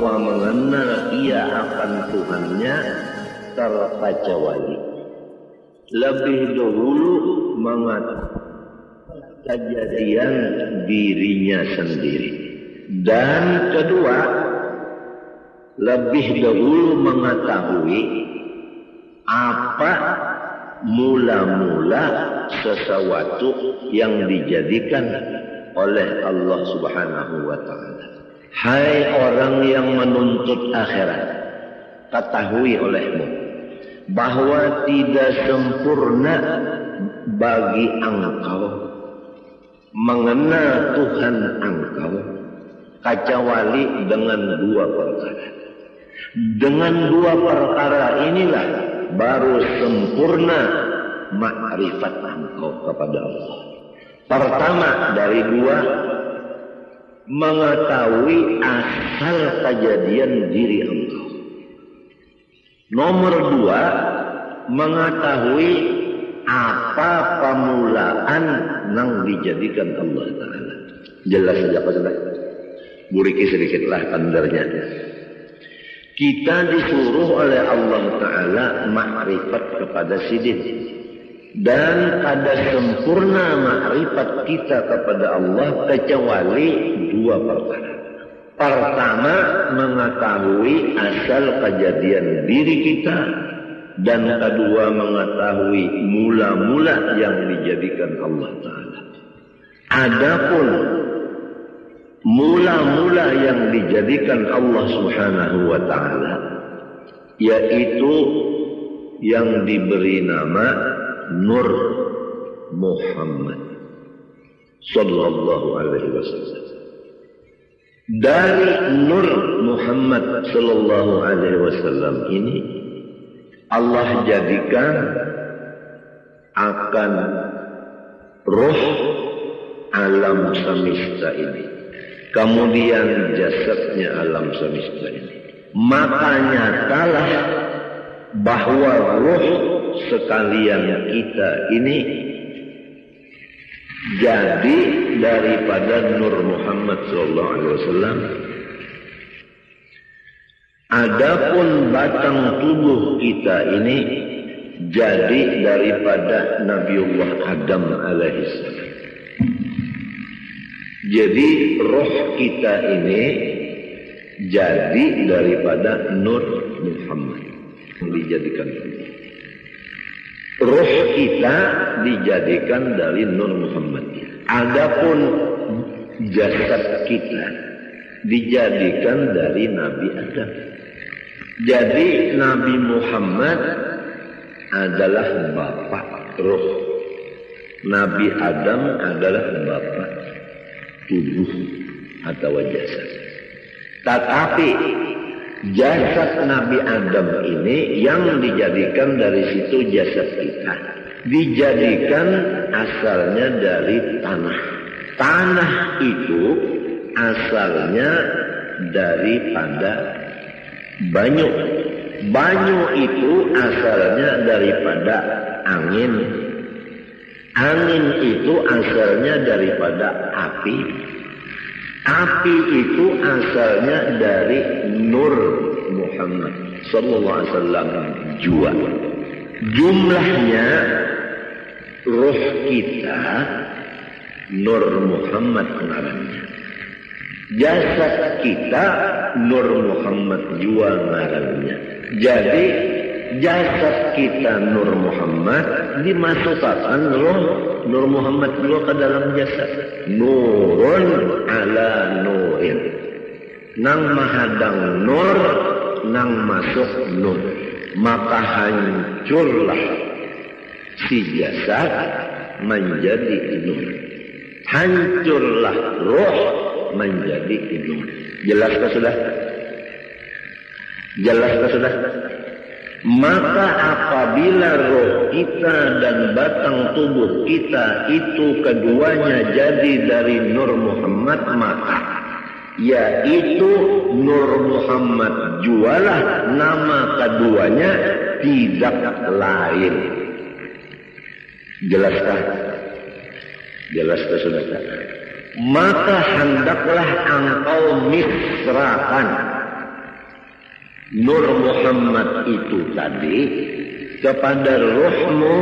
bahwa mengenal ia akan Tuhannya terbaca wali. Lebih dahulu mengatakan kejadian dirinya sendiri. Dan kedua, lebih dahulu mengetahui apa mula-mula sesuatu yang dijadikan oleh Allah Subhanahu wa taala. Hai orang yang menuntut akhirat, ketahui olehmu bahwa tidak sempurna bagi engkau mengenal Tuhan engkau kecuali dengan dua perkara. Dengan dua perkara inilah baru sempurna makrifat engkau kepada Allah. Pertama dari dua mengetahui asal kejadian diri engkau. Nomor dua, mengetahui apa pemulaan yang dijadikan Allah Ta'ala. Jelas saja Pak Sudah. Buriki sedikitlah kandarnya. Kita disuruh oleh Allah Ta'ala makrifat kepada sidin dan ada sempurna makrifat kita kepada Allah kecuali dua perkara. Pertama, mengetahui asal kejadian diri kita dan kedua mengetahui mula-mula yang dijadikan Allah Taala. Adapun mula-mula yang dijadikan Allah Subhanahu wa taala yaitu yang diberi nama Nur Muhammad sallallahu alaihi wasallam. Dari Nur Muhammad sallallahu alaihi wasallam ini Allah jadikan akan roh alam semesta ini. Kemudian jasadnya alam semesta ini. Makanya nyatalah bahwa roh sekalian kita ini jadi daripada Nur Muhammad sallallahu alaihi wasallam Adapun batang tubuh kita ini jadi daripada Nabiullah Adam alaihissalam. Jadi roh kita ini jadi daripada Nur Muhammad dijadikan Roh kita dijadikan dari Nur Muhammad. Adapun jasad kita dijadikan dari Nabi Adam. Jadi Nabi Muhammad adalah bapak roh. Nabi Adam adalah bapak tubuh atau jasad. Tetapi jasad Nabi Adam ini yang dijadikan dari situ jasad kita. Dijadikan asalnya dari tanah. Tanah itu asalnya daripada banyu. Banyu itu asalnya daripada angin. Angin itu asalnya daripada api. Api itu asalnya dari Nur Muhammad Sallallahu Alaihi Wasallam jua. Jumlahnya roh kita Nur Muhammad ngarannya. Jasad kita Nur Muhammad jua ngarannya. Jadi jasad kita Nur Muhammad dimasukkan roh Nur Muhammad juga ke dalam jasad. Nurun ala nurin. Nang mahadang nur, nang masuk nur. Maka hancurlah si jasad menjadi nur. Hancurlah roh menjadi nur. Jelaskah sudah? Jelaskah sudah? Maka apabila roh kita dan batang tubuh kita itu keduanya jadi dari Nur Muhammad maka yaitu Nur Muhammad jualah nama keduanya tidak lain. Jelaskah? Jelaskah saudara? Maka hendaklah engkau misrakan Nur Muhammad itu tadi kepada rohmu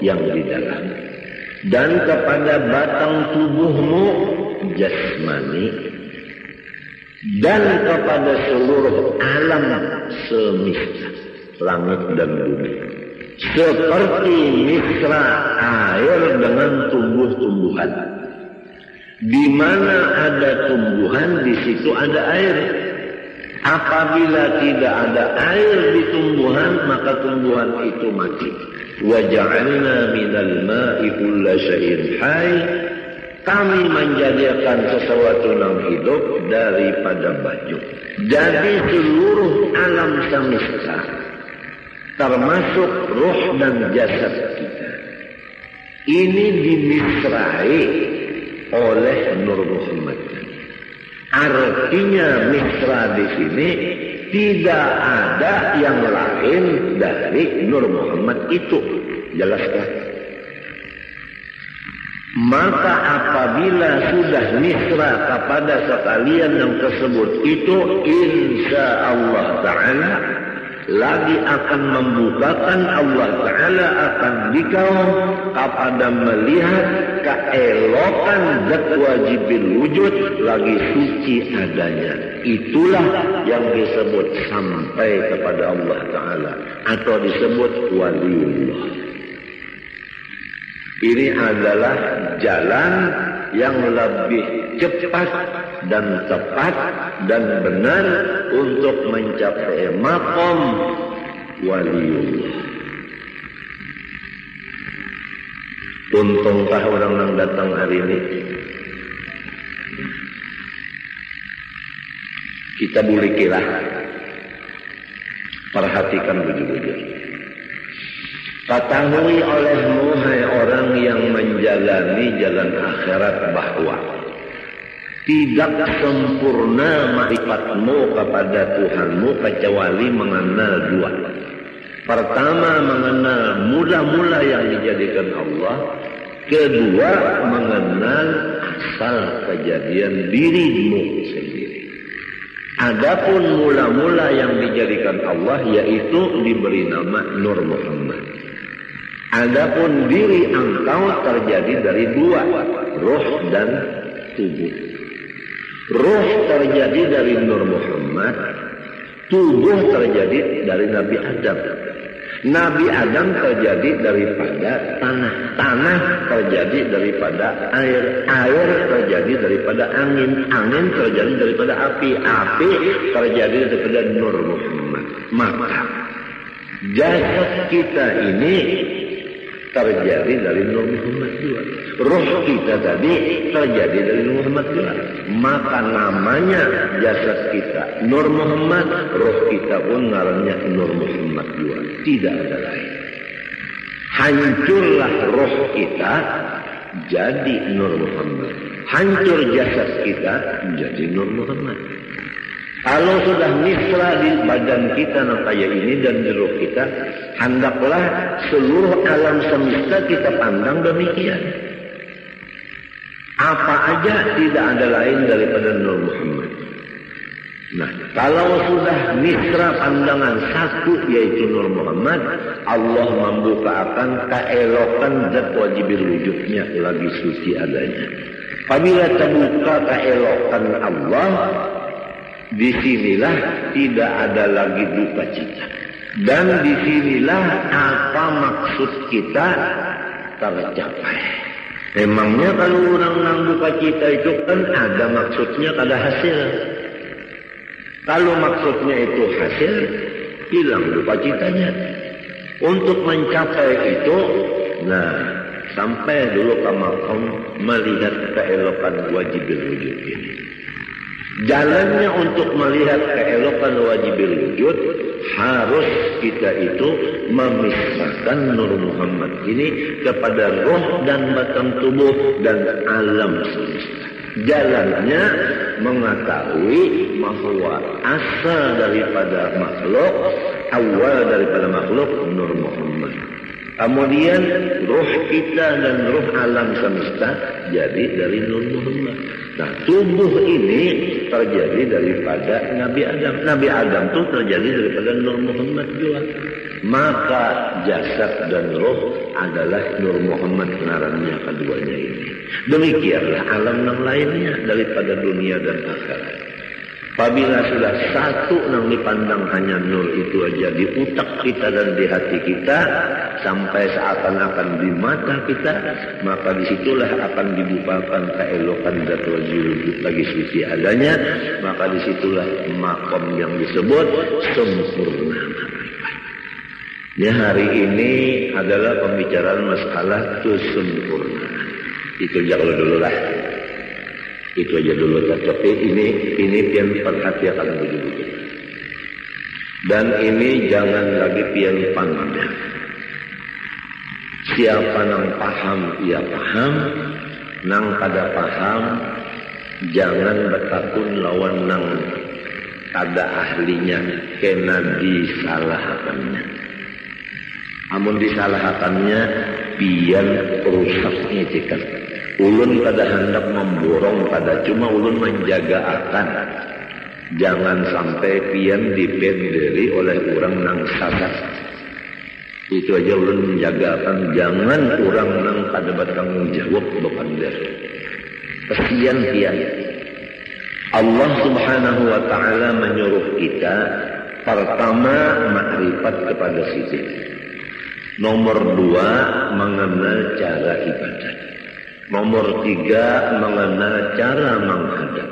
yang di dalam dan kepada batang tubuhmu jasmani dan kepada seluruh alam semesta langit dan bumi. Seperti misra air dengan tumbuh-tumbuhan. Di mana ada tumbuhan di situ ada air apabila tidak ada air di tumbuhan maka tumbuhan itu mati waja'alna minal ma'i kulla syai'in hayy kami menjadikan sesuatu yang hidup daripada baju. Jadi seluruh alam semesta termasuk roh dan jasad kita. Ini dimisrai oleh Nur Muhammad. Artinya misra di sini tidak ada yang lain dari Nur Muhammad itu. Jelaskan? Maka apabila sudah misra kepada sekalian yang tersebut itu insya Allah Ta'ala lagi akan membukakan Allah Ta'ala akan dikau kepada melihat keelokan zat wajibil wujud lagi suci adanya. Itulah yang disebut sampai kepada Allah Ta'ala atau disebut waliullah. Ini adalah jalan yang lebih cepat dan tepat dan benar untuk mencapai makom waliullah. Untungkah orang yang datang hari ini? Kita boleh kira. Perhatikan bujur-bujur. Ketahui olehmu hai orang yang menjalani jalan akhirat bahwa tidak sempurna marifatmu kepada Tuhanmu kecuali mengenal dua. Pertama mengenal mula-mula yang dijadikan Allah. Kedua mengenal asal kejadian dirimu sendiri. Adapun mula-mula yang dijadikan Allah yaitu diberi nama Nur Muhammad. Adapun diri engkau terjadi dari dua, roh dan tubuh. Roh terjadi dari Nur Muhammad, tubuh terjadi dari Nabi Adam. Nabi Adam terjadi daripada tanah, tanah terjadi daripada air, air terjadi daripada angin, angin terjadi daripada api, api terjadi daripada Nur Muhammad. Maka jasad kita ini terjadi dari Nur Muhammad juga. Roh kita tadi terjadi dari Nur Muhammad juga. Maka namanya jasad kita Nur Muhammad, roh kita pun ngarannya Nur Muhammad juga. Tidak ada lain. Hancurlah roh kita jadi Nur Muhammad. Hancur jasad kita jadi Nur Muhammad. Kalau sudah misra di badan kita kayak ini dan di kita, hendaklah seluruh alam semesta kita pandang demikian. Apa aja tidak ada lain daripada Nur Muhammad. Nah, kalau sudah misra pandangan satu yaitu Nur Muhammad, Allah membuka akan keelokan zat wajibil wujudnya lagi suci adanya. Apabila terbuka keelokan Allah, Di sinilah tidak ada lagi duka cita. Dan di sinilah apa maksud kita tercapai. Memangnya kalau orang nang duka cita itu kan ada maksudnya, ada hasil. Kalau maksudnya itu hasil, hilang duka citanya. Untuk mencapai itu, nah sampai dulu ke makom melihat keelokan wajib wujud ini. Jalannya untuk melihat keelokan wajibil wujud harus kita itu memisahkan Nur Muhammad ini kepada roh dan batang tubuh dan alam semesta. Jalannya mengetahui bahwa asal daripada makhluk, awal daripada makhluk Nur Muhammad. Kemudian roh kita dan roh alam semesta jadi dari Nur Muhammad. Nah, tubuh ini terjadi daripada Nabi Adam. Nabi Adam itu terjadi daripada Nur Muhammad juga. Maka jasad dan roh adalah Nur Muhammad kenarannya keduanya ini. Demikianlah alam yang lainnya daripada dunia dan akhirat. Apabila sudah satu yang dipandang hanya nur itu aja di utak kita dan di hati kita sampai seakan-akan di mata kita, maka di situlah akan dibukakan keelokan dan wajib lagi suci adanya, maka di situlah makom yang disebut sempurna. Ya hari ini adalah pembicaraan masalah kesempurnaan. Itu jangan dulu lah. Itu aja dulu tapi ini ini pian perhatikan begitu. Dan ini jangan lagi pian pandang. Siapa nang paham ia paham, nang kada paham jangan bertakun lawan nang kada ahlinya kena disalahkannya. Amun disalahkannya pian rusaknya cikan ulun pada hendak memborong pada cuma ulun menjaga akan jangan sampai pian dipenderi oleh orang nang sadat itu aja ulun menjaga akan jangan orang nang pada bertanggung jawab bukan dari kesian pian. Allah subhanahu wa ta'ala menyuruh kita pertama makrifat kepada sisi. Nomor dua mengenal cara ibadah Nomor tiga, mengenal cara menghadap.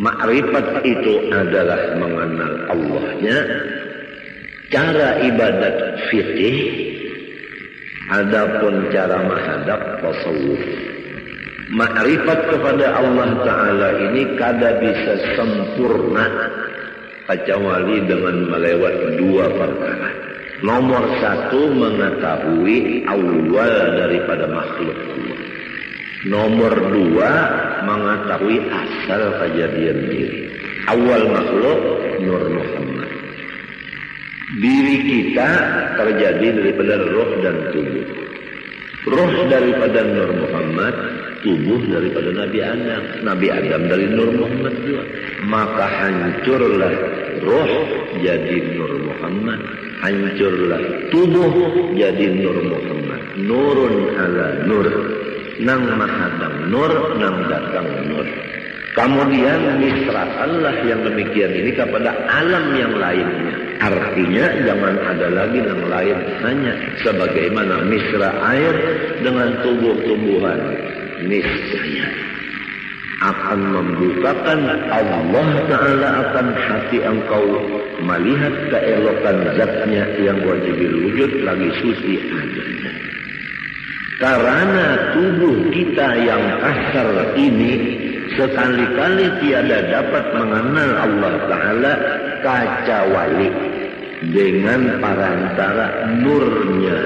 Makrifat itu adalah mengenal Allahnya. Cara ibadat fikih. Adapun cara menghadap tasawuf. Makrifat kepada Allah Ta'ala ini kada bisa sempurna. Kecuali dengan melewat dua perkara. Nomor satu mengetahui awal daripada makhluk Allah. Nomor dua, mengetahui asal kejadian diri. Awal makhluk, Nur Muhammad. Diri kita terjadi daripada roh dan tubuh. Roh daripada Nur Muhammad, tubuh daripada Nabi Adam. Nabi Adam dari Nur Muhammad juga. Maka hancurlah roh jadi Nur Muhammad. Hancurlah tubuh jadi Nur Muhammad. Nurun ala nur nang mahadam nur nang datang nur. Kemudian misrakanlah yang demikian ini kepada alam yang lainnya. Artinya jangan ada lagi yang lain hanya sebagaimana misra air dengan tubuh-tumbuhan niscaya. Akan membukakan Allah Ta'ala akan hati engkau melihat keelokan zatnya yang wajib wujud lagi suci adanya. Karena tubuh kita yang kasar ini sekali-kali tiada dapat mengenal Allah Ta'ala kecuali dengan parantara nurnya.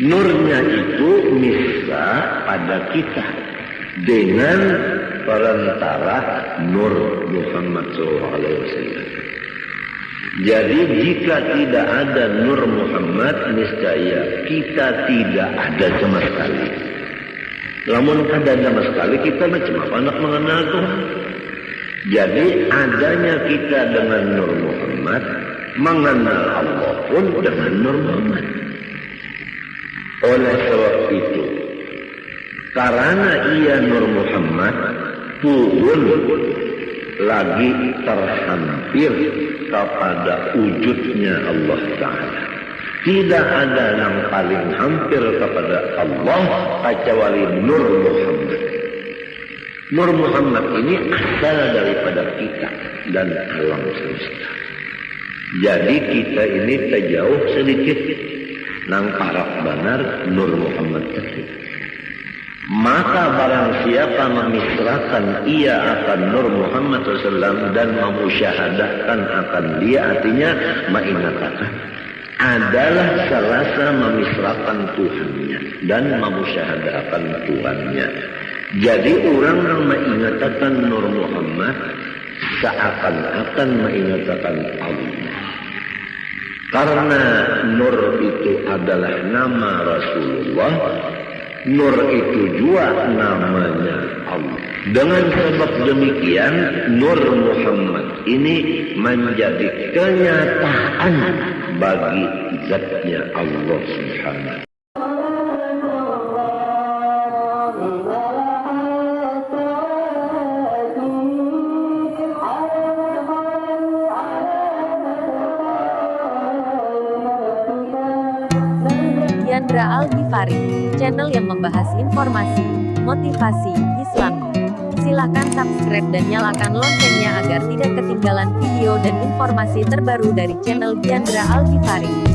Nurnya itu misra pada kita dengan perantara nur Muhammad SAW. Jadi jika tidak ada Nur Muhammad, niscaya kita tidak ada sama sekali. Namun ada sama sekali, kita macam apa nak mengenal Tuhan? Jadi adanya kita dengan Nur Muhammad, mengenal Allah pun dengan Nur Muhammad. Oleh sebab itu, karena ia Nur Muhammad, pun lagi terhampir kepada wujudnya Allah Ta'ala. Tidak ada yang paling hampir kepada Allah kecuali Nur Muhammad. Nur Muhammad ini asal daripada kita dan alam semesta. Jadi kita ini terjauh sedikit nang parak benar Nur Muhammad tersebut. Maka barang siapa memisrakan ia akan Nur Muhammad SAW dan memusyahadahkan akan dia artinya mengingatakan adalah serasa memisrakan Tuhannya dan memusyahadahkan Tuhannya. Jadi orang yang mengingatakan Nur Muhammad seakan-akan mengingatakan Allah. Karena Nur itu adalah nama Rasulullah Nur itu juga namanya Allah. Dengan sebab demikian, Nur Muhammad ini menjadi kenyataan bagi zatnya Allah Subhanahu Yandra Al Ghifari, channel yang membahas informasi, motivasi, Islam. Silakan subscribe dan nyalakan loncengnya agar tidak ketinggalan video dan informasi terbaru dari channel Yandra Al Ghifari.